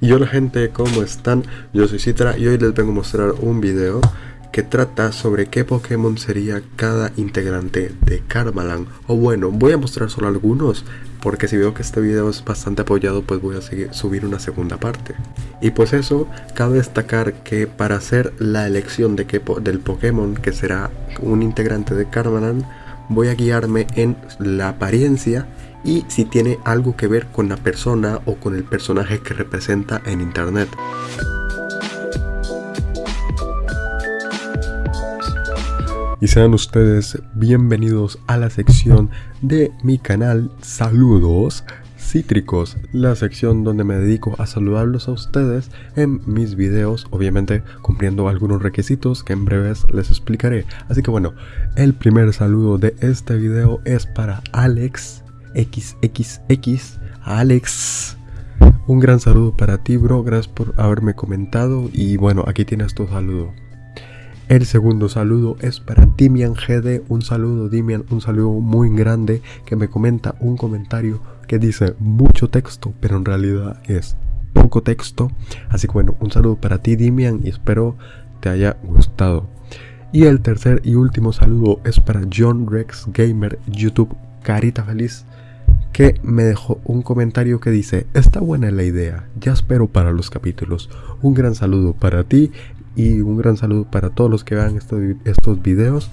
Y hola gente, ¿cómo están? Yo soy Citra y hoy les vengo a mostrar un video que trata sobre qué Pokémon sería cada integrante de Karmaland. O bueno, voy a mostrar solo algunos, porque si veo que este video es bastante apoyado, pues voy a subir una segunda parte. Y pues eso, cabe destacar que para hacer la elección de del Pokémon que será un integrante de Karmaland, voy a guiarme en la apariencia y si tiene algo que ver con la persona o con el personaje que representa en internet. Y sean ustedes bienvenidos a la sección de mi canal Saludos Cítricos, la sección donde me dedico a saludarlos a ustedes en mis videos, obviamente cumpliendo algunos requisitos que en breves les explicaré. Así que bueno, el primer saludo de este video es para Alex XXX, Alex. Un gran saludo para ti, bro. Gracias por haberme comentado. Y bueno, aquí tienes tu saludo. El segundo saludo es para Dimian GD. Un saludo, Dimian. Un saludo muy grande que me comenta un comentario que dice mucho texto, pero en realidad es poco texto. Así que bueno, un saludo para ti, Dimian. Y espero te haya gustado. Y el tercer y último saludo es para John Rex Gamer YouTube Carita Feliz que me dejó un comentario que dice, está buena la idea, ya espero para los capítulos. Un gran saludo para ti y un gran saludo para todos los que vean estos, estos videos.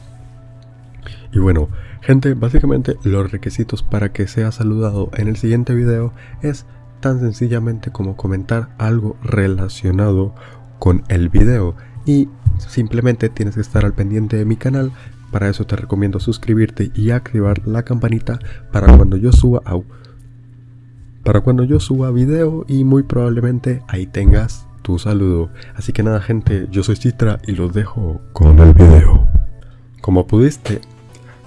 Y bueno, gente, básicamente los requisitos para que sea saludado en el siguiente video es tan sencillamente como comentar algo relacionado con el video. Y simplemente tienes que estar al pendiente de mi canal para eso te recomiendo suscribirte y activar la campanita para cuando yo suba para cuando yo suba video y muy probablemente ahí tengas tu saludo. Así que nada gente, yo soy Citra y los dejo con el video. Como pudiste,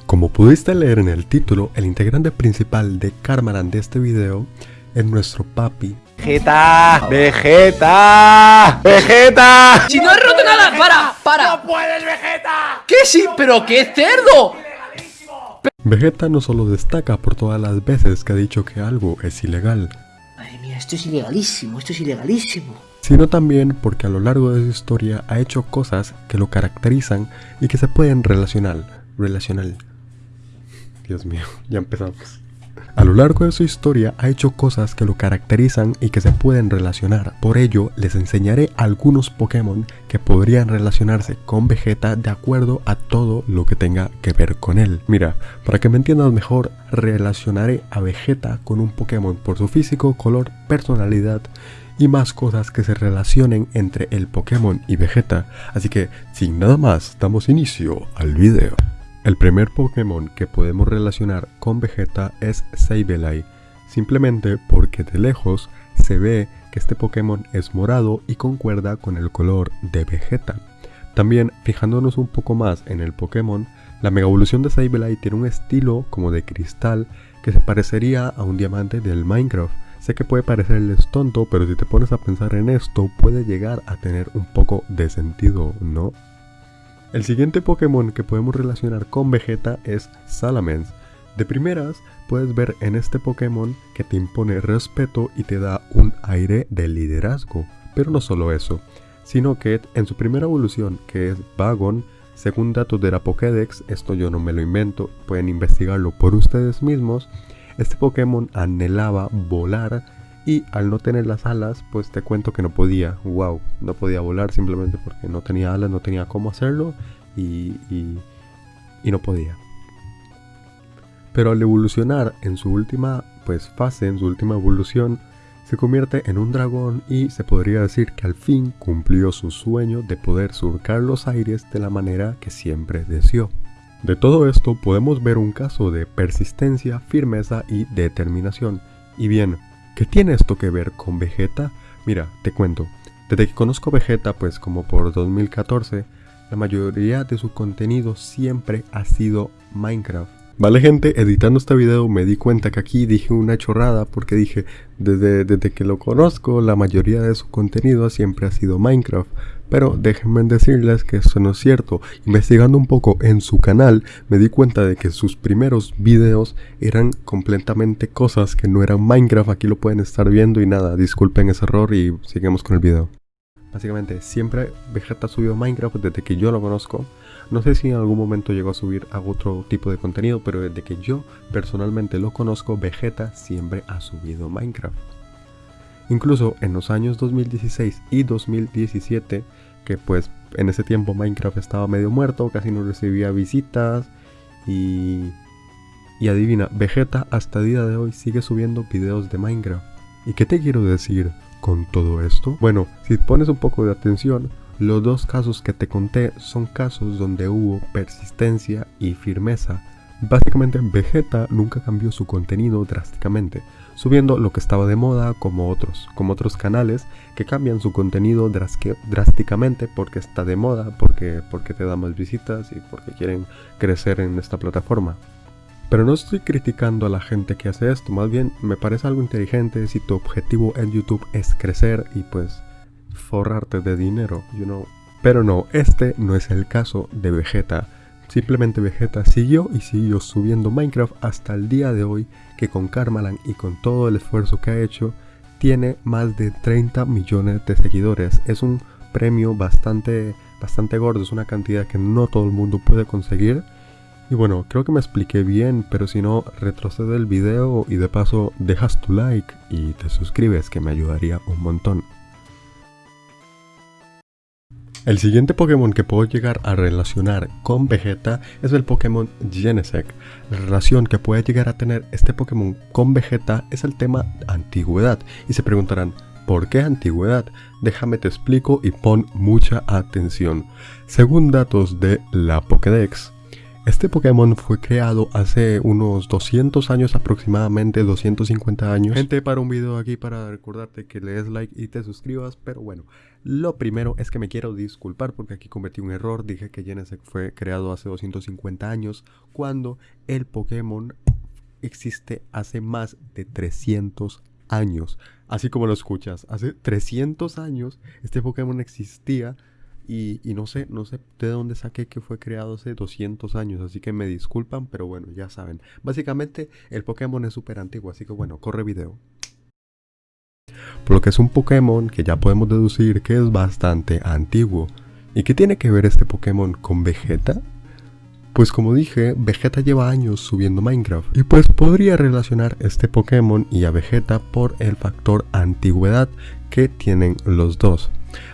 como pudiste leer en el título, el integrante principal de Karmaran de este video es nuestro papi Vegeta, Vegeta, Vegeta. Si no he roto nada, para, para. No puedes, Vegeta. ¿Qué sí? Pero qué cerdo. Vegeta no solo destaca por todas las veces que ha dicho que algo es ilegal. Madre mía, esto es ilegalísimo, esto es ilegalísimo. Sino también porque a lo largo de su historia ha hecho cosas que lo caracterizan y que se pueden relacionar. Relacional. Dios mío, ya empezamos. A lo largo de su historia ha hecho cosas que lo caracterizan y que se pueden relacionar. Por ello, les enseñaré algunos Pokémon que podrían relacionarse con Vegeta de acuerdo a todo lo que tenga que ver con él. Mira, para que me entiendas mejor, relacionaré a Vegeta con un Pokémon por su físico, color, personalidad y más cosas que se relacionen entre el Pokémon y Vegeta. Así que, sin nada más, damos inicio al video. El primer Pokémon que podemos relacionar con Vegeta es Sableye, simplemente porque de lejos se ve que este Pokémon es morado y concuerda con el color de Vegeta. También, fijándonos un poco más en el Pokémon, la Mega Evolución de Sableye tiene un estilo como de cristal que se parecería a un diamante del Minecraft. Sé que puede parecerles tonto, pero si te pones a pensar en esto, puede llegar a tener un poco de sentido, ¿no? El siguiente Pokémon que podemos relacionar con Vegeta es Salamence. De primeras, puedes ver en este Pokémon que te impone respeto y te da un aire de liderazgo. Pero no solo eso, sino que en su primera evolución, que es Vagon, según datos de la Pokédex, esto yo no me lo invento, pueden investigarlo por ustedes mismos, este Pokémon anhelaba volar y al no tener las alas, pues te cuento que no podía, wow, no podía volar simplemente porque no tenía alas, no tenía cómo hacerlo y, y, no podía. Pero al evolucionar en su última pues, fase, en su última evolución, se convierte en un dragón y se podría decir que al fin cumplió su sueño de poder surcar los aires de la manera que siempre deseó. De todo esto podemos ver un caso de persistencia, firmeza y determinación. Y bien, ¿Qué tiene esto que ver con Vegeta? Mira, te cuento. Desde que conozco Vegeta, pues como por 2014, la mayoría de su contenido siempre ha sido Minecraft. Vale gente, editando este video me di cuenta que aquí dije una chorrada porque dije, desde, desde que lo conozco, la mayoría de su contenido siempre ha sido Minecraft. Pero déjenme decirles que eso no es cierto. Investigando un poco en su canal, me di cuenta de que sus primeros videos eran completamente cosas que no eran Minecraft. Aquí lo pueden estar viendo y nada, disculpen ese error y sigamos con el video. Básicamente, siempre Vegeta subió Minecraft desde que yo lo conozco. No sé si en algún momento llegó a subir a otro tipo de contenido, pero desde que yo personalmente lo conozco, Vegeta siempre ha subido Minecraft. Incluso en los años 2016 y 2017, que pues en ese tiempo Minecraft estaba medio muerto, casi no recibía visitas y... Y adivina, Vegeta hasta el día de hoy sigue subiendo videos de Minecraft. ¿Y qué te quiero decir con todo esto? Bueno, si pones un poco de atención, los dos casos que te conté son casos donde hubo persistencia y firmeza. Básicamente Vegeta nunca cambió su contenido drásticamente, subiendo lo que estaba de moda como otros, como otros canales que cambian su contenido drásticamente porque está de moda, porque, porque te da más visitas y porque quieren crecer en esta plataforma. Pero no estoy criticando a la gente que hace esto, más bien me parece algo inteligente si tu objetivo en YouTube es crecer y pues forrarte de dinero, you know. Pero no, este no es el caso de Vegeta. Simplemente Vegeta siguió y siguió subiendo Minecraft hasta el día de hoy que con Karmalan y con todo el esfuerzo que ha hecho tiene más de 30 millones de seguidores. Es un premio bastante, bastante gordo, es una cantidad que no todo el mundo puede conseguir. Y bueno, creo que me expliqué bien, pero si no, retrocede el video y de paso dejas tu like y te suscribes que me ayudaría un montón. El siguiente Pokémon que puedo llegar a relacionar con Vegeta es el Pokémon Genesect. La relación que puede llegar a tener este Pokémon con Vegeta es el tema antigüedad. Y se preguntarán, ¿por qué antigüedad? Déjame te explico y pon mucha atención. Según datos de la Pokédex, este Pokémon fue creado hace unos 200 años aproximadamente, 250 años. Gente, para un video aquí para recordarte que le des like y te suscribas, pero bueno, lo primero es que me quiero disculpar porque aquí cometí un error, dije que Genesect fue creado hace 250 años, cuando el Pokémon existe hace más de 300 años. Así como lo escuchas, hace 300 años este Pokémon existía y, no sé, no sé de dónde saqué que fue creado hace 200 años, así que me disculpan, pero bueno, ya saben. Básicamente el Pokémon es súper antiguo, así que bueno, corre video. Por lo que es un Pokémon que ya podemos deducir que es bastante antiguo. ¿Y qué tiene que ver este Pokémon con Vegeta? Pues como dije, Vegeta lleva años subiendo Minecraft y pues podría relacionar este Pokémon y a Vegeta por el factor antigüedad que tienen los dos.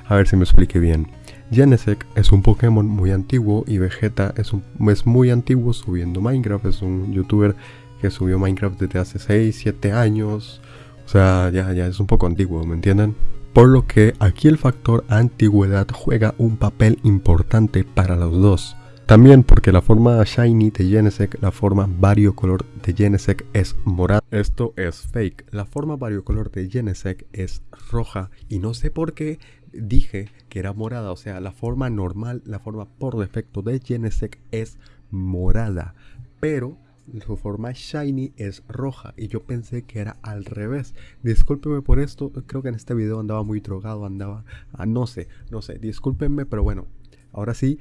A ver si me explique bien. Genesect es un Pokémon muy antiguo y Vegeta es, es muy antiguo subiendo Minecraft. Es un youtuber que subió Minecraft desde hace 6, 7 años. O sea, ya, ya es un poco antiguo, ¿me entienden? Por lo que aquí el factor antigüedad juega un papel importante para los dos. También porque la forma shiny de Genesect, la forma variocolor de Genesect es morada. Esto es fake. La forma variocolor de Genesect es roja y no sé por qué dije que era morada, o sea, la forma normal, la forma por defecto de Genesec es morada, pero su forma shiny es roja y yo pensé que era al revés. Discúlpeme por esto, creo que en este video andaba muy drogado, andaba, ah, no sé, no sé, discúlpenme, pero bueno, ahora sí,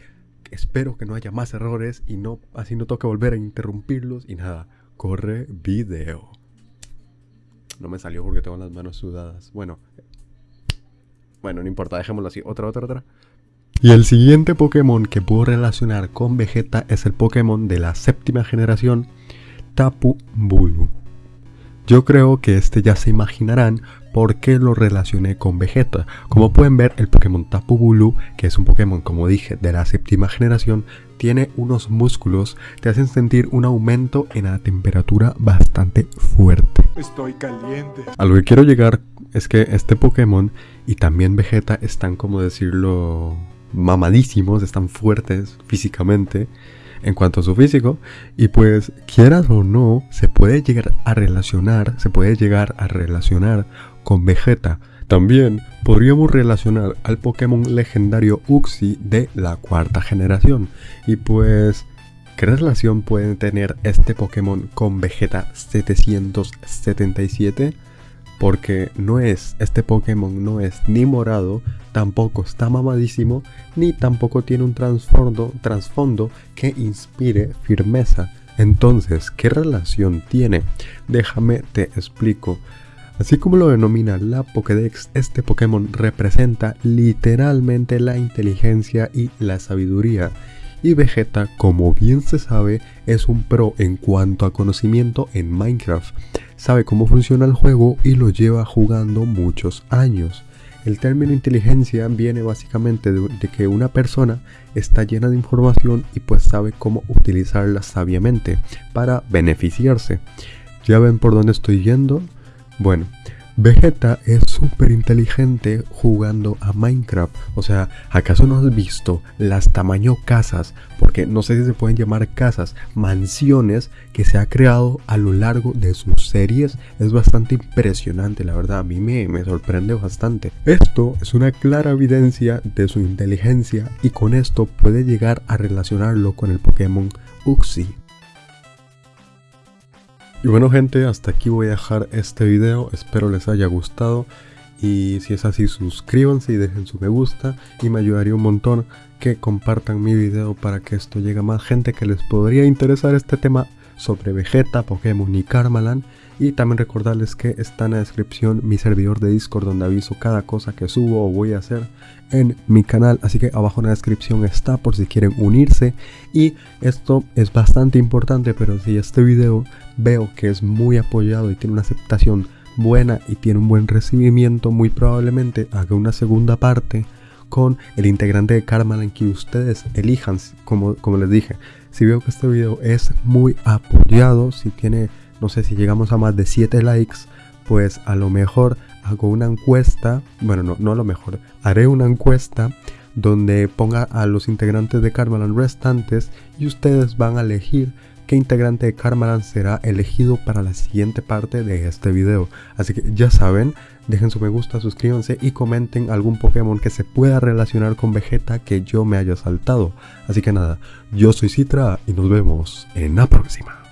espero que no haya más errores y no, así no toque volver a interrumpirlos y nada, corre video. No me salió porque tengo las manos sudadas. Bueno, bueno, no importa, dejémoslo así. Otra, otra, otra. Y el siguiente Pokémon que puedo relacionar con Vegeta es el Pokémon de la séptima generación, Tapu Bulu. Yo creo que este ya se imaginarán por qué lo relacioné con Vegeta. Como pueden ver, el Pokémon Tapu Bulu, que es un Pokémon, como dije, de la séptima generación, tiene unos músculos que hacen sentir un aumento en la temperatura bastante fuerte. Estoy caliente. A lo que quiero llegar es que este Pokémon y también Vegeta están, como decirlo, mamadísimos, están fuertes físicamente en cuanto a su físico y pues quieras o no se puede llegar a relacionar, se puede llegar a relacionar con Vegeta. También podríamos relacionar al Pokémon legendario Uxie de la cuarta generación y pues ¿Qué relación puede tener este Pokémon con Vegeta 777? Porque no es, este Pokémon no es ni morado, tampoco está mamadísimo, ni tampoco tiene un trasfondo, que inspire firmeza. Entonces, ¿qué relación tiene? Déjame te explico. Así como lo denomina la Pokédex, este Pokémon representa literalmente la inteligencia y la sabiduría. Y Vegeta, como bien se sabe, es un pro en cuanto a conocimiento en Minecraft. Sabe cómo funciona el juego y lo lleva jugando muchos años. El término inteligencia viene básicamente de, que una persona está llena de información y pues sabe cómo utilizarla sabiamente para beneficiarse. ¿Ya ven por dónde estoy yendo? Bueno, Vegeta es súper inteligente jugando a Minecraft. O sea, ¿acaso no has visto las tamaño casas? Porque no sé si se pueden llamar casas, mansiones que se ha creado a lo largo de sus series. Es bastante impresionante, la verdad. A mí me, me sorprende bastante. Esto es una clara evidencia de su inteligencia y con esto puede llegar a relacionarlo con el Pokémon Uxie. Y bueno gente, hasta aquí voy a dejar este video, espero les haya gustado. Y si es así suscríbanse y dejen su me gusta. Y me ayudaría un montón que compartan mi video para que esto llegue a más gente que les podría interesar este tema sobre Vegeta, Pokémon y Karmaland y también recordarles que está en la descripción mi servidor de Discord donde aviso cada cosa que subo o voy a hacer en mi canal. Así que abajo en la descripción está por si quieren unirse. Y esto es bastante importante, pero si este video veo que es muy apoyado y tiene una aceptación buena y tiene un buen recibimiento, muy probablemente haga una segunda parte con el integrante de Karma en que ustedes elijan, como, como les dije. Si veo que este video es muy apoyado, si tiene no sé si llegamos a más de 7 likes, pues a lo mejor hago una encuesta, bueno, no, no a lo mejor, haré una encuesta donde ponga a los integrantes de Karmaland restantes y ustedes van a elegir qué integrante de Karmaland será elegido para la siguiente parte de este video. Así que ya saben, dejen su me gusta, suscríbanse y comenten algún Pokémon que se pueda relacionar con Vegeta que yo me haya saltado. Así que nada, yo soy Citra y nos vemos en la próxima.